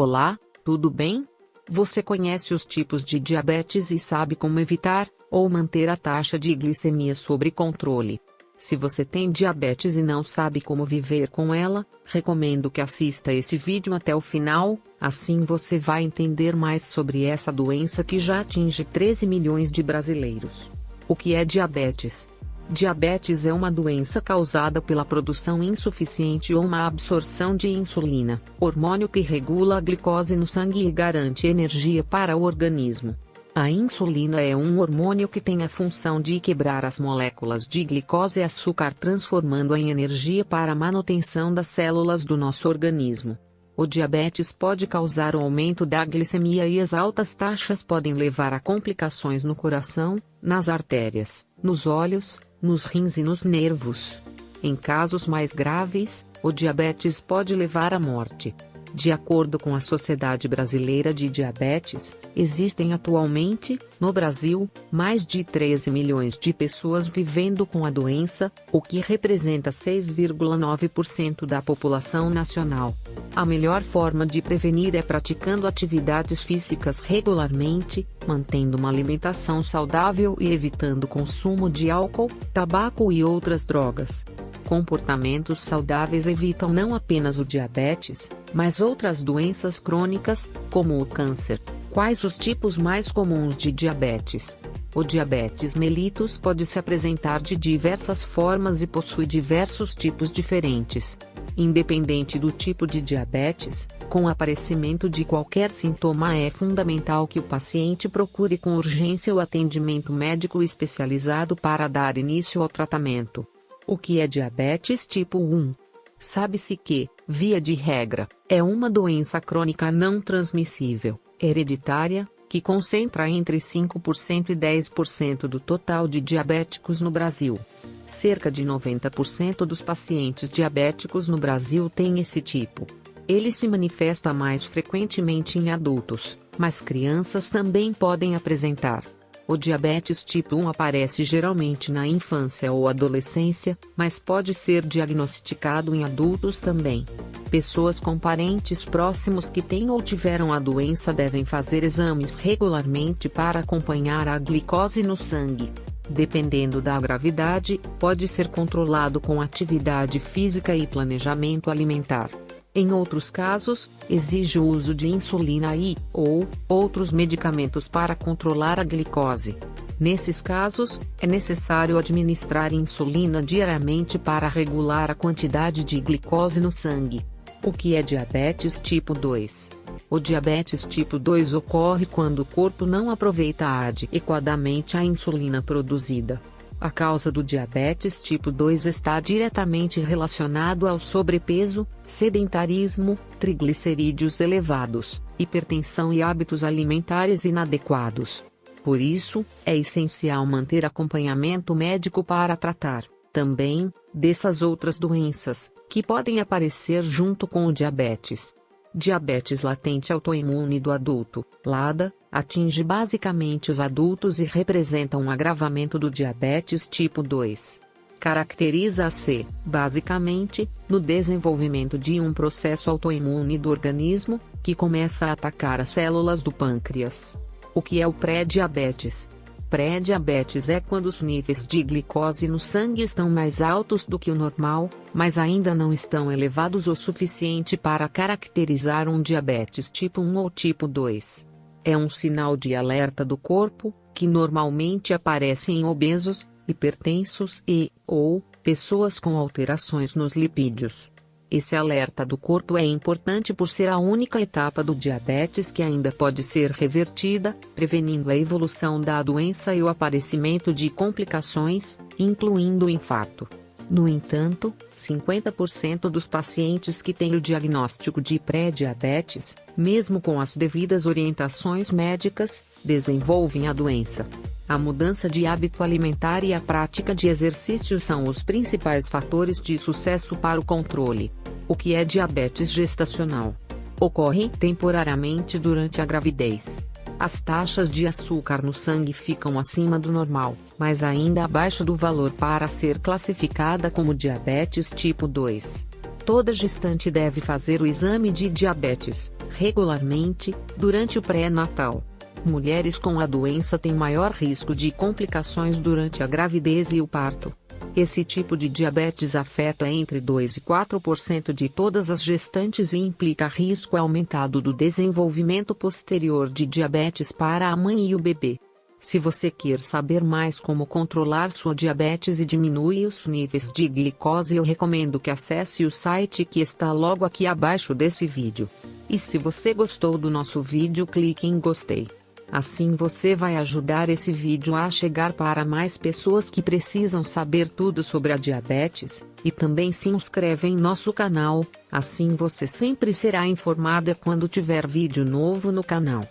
Olá, tudo bem? Você conhece os tipos de diabetes e sabe como evitar ou manter a taxa de glicemia sob controle. Se você tem diabetes e não sabe como viver com ela, recomendo que assista esse vídeo até o final, assim você vai entender mais sobre essa doença que já atinge 13 milhões de brasileiros. O que é diabetes? Diabetes é uma doença causada pela produção insuficiente ou má absorção de insulina, hormônio que regula a glicose no sangue e garante energia para o organismo. A insulina é um hormônio que tem a função de quebrar as moléculas de glicose e açúcar transformando-a em energia para a manutenção das células do nosso organismo. O diabetes pode causar o aumento da glicemia e as altas taxas podem levar a complicações no coração, nas artérias, nos olhos, nos rins e nos nervos. Em casos mais graves, o diabetes pode levar à morte. De acordo com a Sociedade Brasileira de Diabetes, existem atualmente, no Brasil, mais de 13 milhões de pessoas vivendo com a doença, o que representa 6,9% da população nacional. A melhor forma de prevenir é praticando atividades físicas regularmente, mantendo uma alimentação saudável e evitando o consumo de álcool, tabaco e outras drogas. Comportamentos saudáveis evitam não apenas o diabetes, mas outras doenças crônicas, como o câncer. Quais os tipos mais comuns de diabetes? O diabetes mellitus pode se apresentar de diversas formas e possui diversos tipos diferentes. Independente do tipo de diabetes, com o aparecimento de qualquer sintoma é fundamental que o paciente procure com urgência o atendimento médico especializado para dar início ao tratamento. O que é diabetes tipo 1? Sabe-se que, via de regra, é uma doença crônica não transmissível, hereditária, que concentra entre 5% e 10% do total de diabéticos no Brasil. Cerca de 90% dos pacientes diabéticos no Brasil têm esse tipo. Ele se manifesta mais frequentemente em adultos, mas crianças também podem apresentar. O diabetes tipo 1 aparece geralmente na infância ou adolescência, mas pode ser diagnosticado em adultos também. Pessoas com parentes próximos que têm ou tiveram a doença devem fazer exames regularmente para acompanhar a glicose no sangue. Dependendo da gravidade, pode ser controlado com atividade física e planejamento alimentar. Em outros casos, exige o uso de insulina e, ou, outros medicamentos para controlar a glicose. Nesses casos, é necessário administrar insulina diariamente para regular a quantidade de glicose no sangue. O que é diabetes tipo 2? O diabetes tipo 2 ocorre quando o corpo não aproveita adequadamente a insulina produzida. A causa do diabetes tipo 2 está diretamente relacionado ao sobrepeso, sedentarismo, triglicerídeos elevados, hipertensão e hábitos alimentares inadequados. Por isso, é essencial manter acompanhamento médico para tratar, também, dessas outras doenças, que podem aparecer junto com o diabetes. Diabetes latente autoimune do adulto, LADA, atinge basicamente os adultos e representa um agravamento do diabetes tipo 2. Caracteriza-se, basicamente, no desenvolvimento de um processo autoimune do organismo, que começa a atacar as células do pâncreas. O que é o pré-diabetes? Pré-diabetes é quando os níveis de glicose no sangue estão mais altos do que o normal, mas ainda não estão elevados o suficiente para caracterizar um diabetes tipo 1 ou tipo 2. É um sinal de alerta do corpo, que normalmente aparece em obesos, hipertensos e, ou, pessoas com alterações nos lipídios. Esse alerta do corpo é importante por ser a única etapa do diabetes que ainda pode ser revertida, prevenindo a evolução da doença e o aparecimento de complicações, incluindo o infarto. No entanto, 50% dos pacientes que têm o diagnóstico de pré-diabetes, mesmo com as devidas orientações médicas, desenvolvem a doença. A mudança de hábito alimentar e a prática de exercício são os principais fatores de sucesso para o controle. O que é diabetes gestacional? Ocorre temporariamente durante a gravidez. As taxas de açúcar no sangue ficam acima do normal, mas ainda abaixo do valor para ser classificada como diabetes tipo 2. Toda gestante deve fazer o exame de diabetes, regularmente, durante o pré-natal. Mulheres com a doença têm maior risco de complicações durante a gravidez e o parto. Esse tipo de diabetes afeta entre 2 e 4% de todas as gestantes e implica risco aumentado do desenvolvimento posterior de diabetes para a mãe e o bebê. Se você quer saber mais como controlar sua diabetes e diminuir os níveis de glicose, eu recomendo que acesse o site que está logo aqui abaixo desse vídeo. E se você gostou do nosso vídeo, clique em gostei. Assim você vai ajudar esse vídeo a chegar para mais pessoas que precisam saber tudo sobre a diabetes, e também se inscreve em nosso canal, assim você sempre será informada quando tiver vídeo novo no canal.